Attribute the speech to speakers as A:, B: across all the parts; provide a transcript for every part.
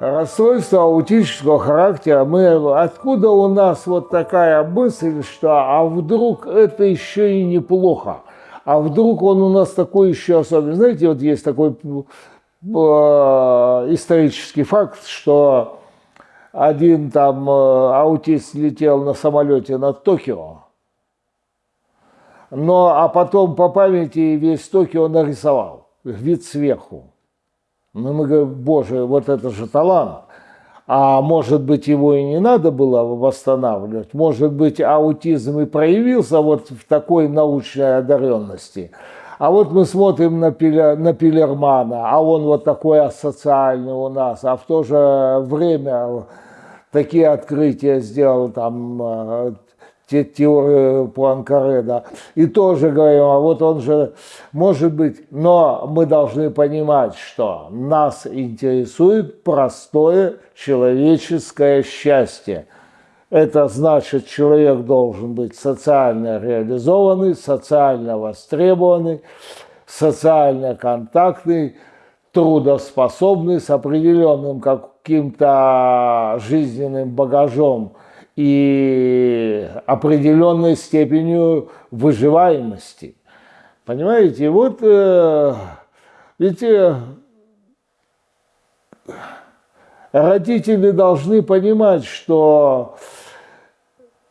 A: расстройство аутического характера, мы, откуда у нас вот такая мысль, что а вдруг это еще и неплохо, а вдруг он у нас такой еще особенный. Знаете, вот есть такой э, исторический факт, что один там э, аутист летел на самолете над Токио, но а потом по памяти весь Токио нарисовал, вид сверху. Ну, мы говорим, боже, вот это же талант. А может быть, его и не надо было восстанавливать. Может быть, аутизм и проявился вот в такой научной одаренности. А вот мы смотрим на, Пилер, на Пилермана, а он вот такой асоциальный у нас, а в то же время такие открытия сделал там э, те теорию Пуанкаре, да, и тоже говорим, а вот он же, может быть, но мы должны понимать, что нас интересует простое человеческое счастье. Это значит, человек должен быть социально реализованный, социально востребованный, социально контактный, трудоспособный, с определенным каким-то жизненным багажом – и определенной степенью выживаемости. Понимаете, вот э, ведь э, родители должны понимать, что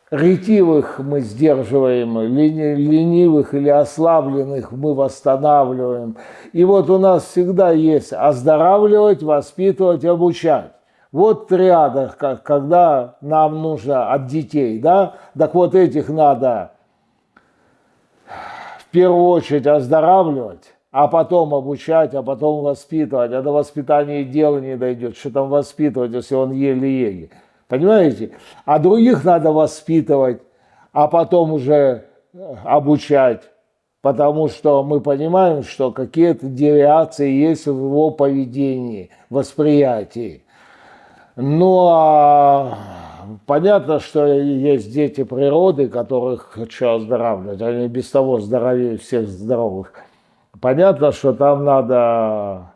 A: ретивых мы сдерживаем, ленивых или ослабленных мы восстанавливаем. И вот у нас всегда есть оздоравливать, воспитывать, обучать. Вот триада, когда нам нужно от детей, да, так вот этих надо в первую очередь оздоравливать, а потом обучать, а потом воспитывать. А до воспитания дела не дойдет. Что там воспитывать, если он еле-еле? Понимаете? А других надо воспитывать, а потом уже э, обучать. Потому что мы понимаем, что какие-то девиации есть в его поведении, восприятии. Ну, а понятно, что есть дети природы, которых хочу оздоравливать. Они без того здоровее всех здоровых. Понятно, что там надо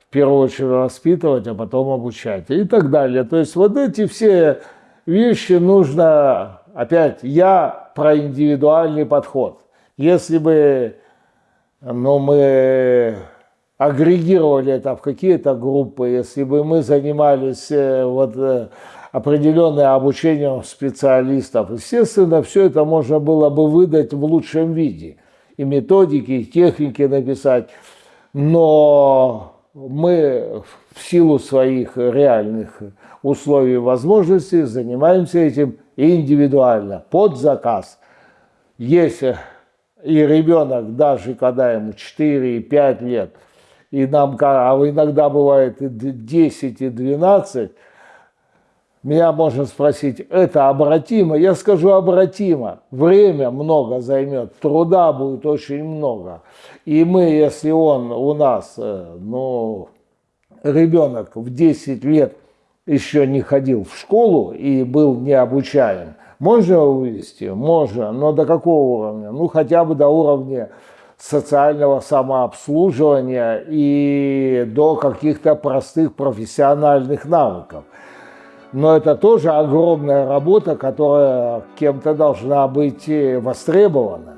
A: в первую очередь воспитывать, а потом обучать и так далее. То есть вот эти все вещи нужно, опять, я про индивидуальный подход. Если бы ну, мы агрегировали это в какие-то группы, если бы мы занимались э, вот э, определенным обучением специалистов, естественно, все это можно было бы выдать в лучшем виде. И методики, и техники написать. Но мы в силу своих реальных условий и возможностей занимаемся этим индивидуально, под заказ. Если и ребенок, даже когда ему 4 и 5 лет – и нам, а иногда бывает и 10, и 12, меня можно спросить, это обратимо? Я скажу обратимо. Время много займет, труда будет очень много. И мы, если он у нас, э, ну, ребенок в 10 лет еще не ходил в школу и был не обучаем, можно вывести? Можно, но до какого уровня? Ну, хотя бы до уровня социального самообслуживания и до каких-то простых профессиональных навыков. Но это тоже огромная работа, которая кем-то должна быть востребована.